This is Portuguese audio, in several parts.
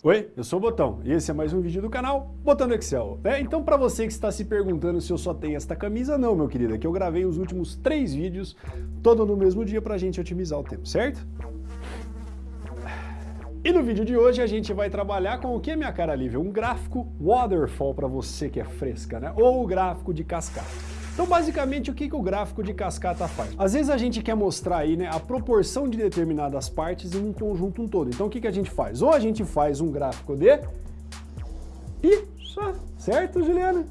Oi, eu sou o Botão e esse é mais um vídeo do canal Botão do Excel. É, então para você que está se perguntando se eu só tenho esta camisa, não meu querido, é que eu gravei os últimos três vídeos, todo no mesmo dia para a gente otimizar o tempo, certo? E no vídeo de hoje a gente vai trabalhar com o que, minha cara livre? Um gráfico waterfall para você que é fresca, né? Ou o gráfico de cascata. Então, basicamente, o que, que o gráfico de cascata faz? Às vezes a gente quer mostrar aí né, a proporção de determinadas partes em um conjunto um todo. Então, o que, que a gente faz? Ou a gente faz um gráfico de pizza, certo, Juliana?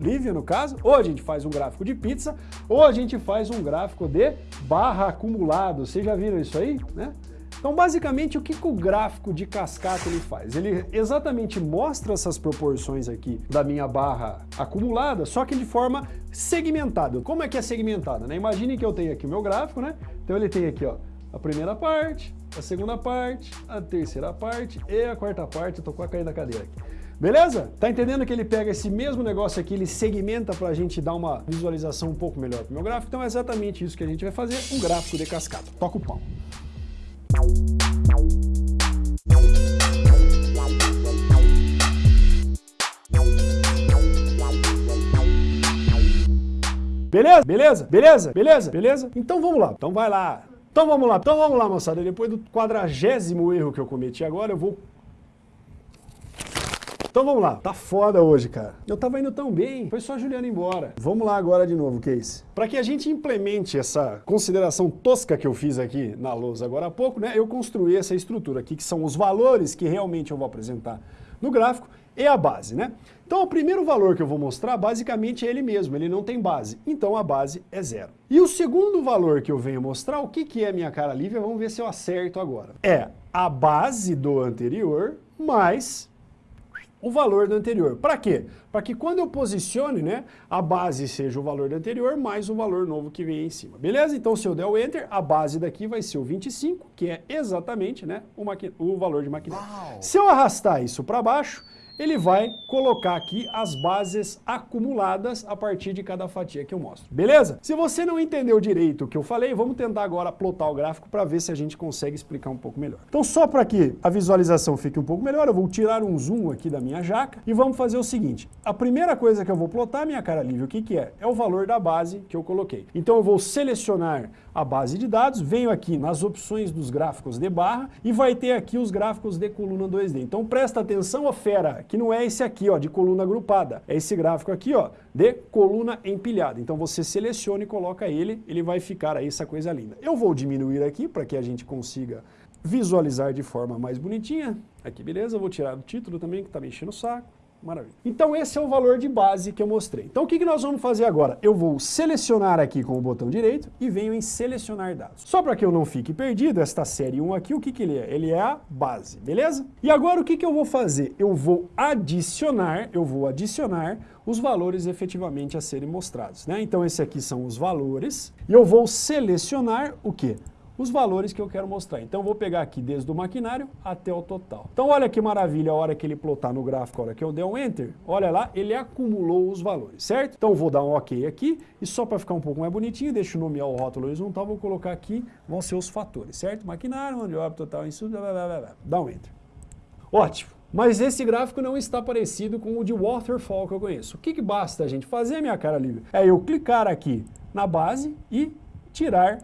Lívia, no caso, ou a gente faz um gráfico de pizza, ou a gente faz um gráfico de barra acumulado. Vocês já viram isso aí, né? Então, basicamente, o que, que o gráfico de cascata ele faz? Ele exatamente mostra essas proporções aqui da minha barra acumulada, só que de forma segmentada. Como é que é segmentada? Né? Imagine que eu tenho aqui o meu gráfico, né? Então ele tem aqui ó, a primeira parte, a segunda parte, a terceira parte e a quarta parte. Eu tô quase caindo da cadeira aqui. Beleza? Tá entendendo que ele pega esse mesmo negócio aqui, ele segmenta para a gente dar uma visualização um pouco melhor pro meu gráfico? Então é exatamente isso que a gente vai fazer, um gráfico de cascata. Toca o pau. Beleza? Beleza? Beleza? Beleza? Beleza? Então vamos lá. Então vai lá. Então vamos lá. Então vamos lá, moçada. Depois do quadragésimo erro que eu cometi agora, eu vou então vamos lá, tá foda hoje, cara. Eu tava indo tão bem, foi só a Juliana embora. Vamos lá agora de novo, Case. Para que a gente implemente essa consideração tosca que eu fiz aqui na lousa agora há pouco, né, eu construí essa estrutura aqui, que são os valores que realmente eu vou apresentar no gráfico e a base, né? Então o primeiro valor que eu vou mostrar, basicamente, é ele mesmo, ele não tem base, então a base é zero. E o segundo valor que eu venho mostrar, o que, que é minha cara livre, vamos ver se eu acerto agora. É a base do anterior mais o valor do anterior. Para quê? Para que quando eu posicione, né, a base seja o valor do anterior mais o valor novo que vem em cima. Beleza? Então se eu der o Enter, a base daqui vai ser o 25, que é exatamente né, o, o valor de maquinário. Se eu arrastar isso para baixo, ele vai colocar aqui as bases acumuladas a partir de cada fatia que eu mostro. Beleza? Se você não entendeu direito o que eu falei, vamos tentar agora plotar o gráfico para ver se a gente consegue explicar um pouco melhor. Então só para que a visualização fique um pouco melhor, eu vou tirar um zoom aqui da minha jaca e vamos fazer o seguinte. A primeira coisa que eu vou plotar, minha cara livre, o que, que é? É o valor da base que eu coloquei. Então eu vou selecionar a base de dados, venho aqui nas opções dos gráficos de barra e vai ter aqui os gráficos de coluna 2D. Então presta atenção, ó fera, que não é esse aqui, ó, de coluna agrupada. É esse gráfico aqui, ó, de coluna empilhada. Então você seleciona e coloca ele, ele vai ficar aí essa coisa linda. Eu vou diminuir aqui para que a gente consiga visualizar de forma mais bonitinha. Aqui, beleza? Vou tirar o título também, que tá me enchendo o saco. Maravilha. Então esse é o valor de base que eu mostrei. Então o que, que nós vamos fazer agora? Eu vou selecionar aqui com o botão direito e venho em selecionar dados. Só para que eu não fique perdido, esta série 1 aqui, o que, que ele é? Ele é a base, beleza? E agora o que, que eu vou fazer? Eu vou adicionar, eu vou adicionar os valores efetivamente a serem mostrados. Né? Então esse aqui são os valores e eu vou selecionar o que? Os valores que eu quero mostrar. Então vou pegar aqui desde o maquinário até o total. Então olha que maravilha a hora que ele plotar no gráfico, a hora que eu der um Enter, olha lá, ele acumulou os valores, certo? Então vou dar um OK aqui e só para ficar um pouco mais bonitinho, deixa eu nomear o rótulo horizontal, vou colocar aqui, vão ser os fatores, certo? Maquinário, onde obra total, isso, blá, blá, blá, blá. dá um Enter. Ótimo. Mas esse gráfico não está parecido com o de waterfall que eu conheço. O que, que basta a gente fazer, minha cara livre? É eu clicar aqui na base e tirar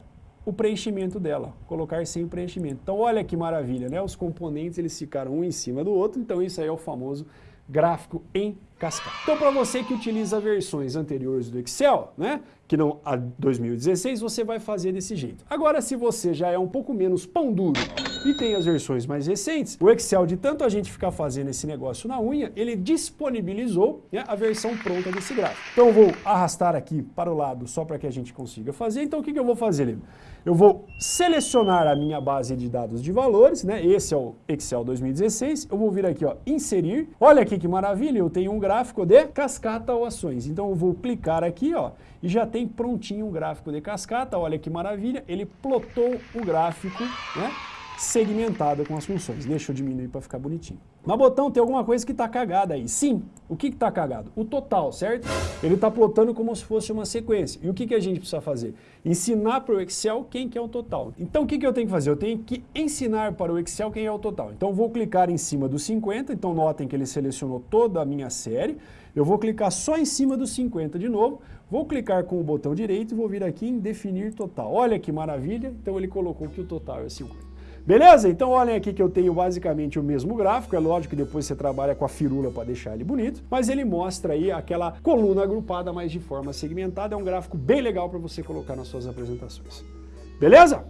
o preenchimento dela, colocar sem preenchimento. Então olha que maravilha, né? Os componentes eles ficaram um em cima do outro, então isso aí é o famoso gráfico em cascata. Então para você que utiliza versões anteriores do Excel, né, que não a 2016, você vai fazer desse jeito. Agora se você já é um pouco menos pão duro e tem as versões mais recentes, o Excel, de tanto a gente ficar fazendo esse negócio na unha, ele disponibilizou né, a versão pronta desse gráfico. Então eu vou arrastar aqui para o lado só para que a gente consiga fazer. Então o que, que eu vou fazer? Eu vou selecionar a minha base de dados de valores, né? Esse é o Excel 2016. Eu vou vir aqui, ó, inserir. Olha aqui que maravilha, eu tenho um gráfico de cascata ou ações. Então eu vou clicar aqui, ó, e já tem prontinho um gráfico de cascata. Olha que maravilha, ele plotou o gráfico, né? Segmentado com as funções. Deixa eu diminuir para ficar bonitinho. Mas botão, tem alguma coisa que está cagada aí. Sim, o que está cagado? O total, certo? Ele está plotando como se fosse uma sequência. E o que, que a gente precisa fazer? Ensinar para o Excel quem que é o total. Então o que, que eu tenho que fazer? Eu tenho que ensinar para o Excel quem é o total. Então vou clicar em cima do 50, então notem que ele selecionou toda a minha série. Eu vou clicar só em cima do 50 de novo, vou clicar com o botão direito e vou vir aqui em definir total. Olha que maravilha, então ele colocou que o total é 50. Beleza? Então olhem aqui que eu tenho basicamente o mesmo gráfico, é lógico que depois você trabalha com a firula para deixar ele bonito, mas ele mostra aí aquela coluna agrupada, mas de forma segmentada, é um gráfico bem legal para você colocar nas suas apresentações. Beleza?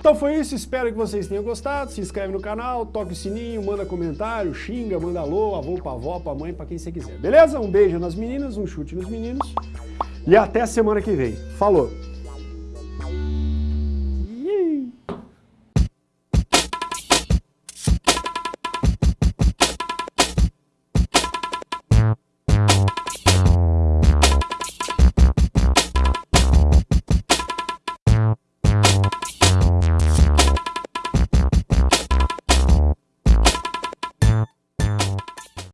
Então foi isso, espero que vocês tenham gostado, se inscreve no canal, toque o sininho, manda comentário, xinga, manda alô, avô pra avó, pra mãe, pra quem você quiser, beleza? Um beijo nas meninas, um chute nos meninos e até semana que vem. Falou!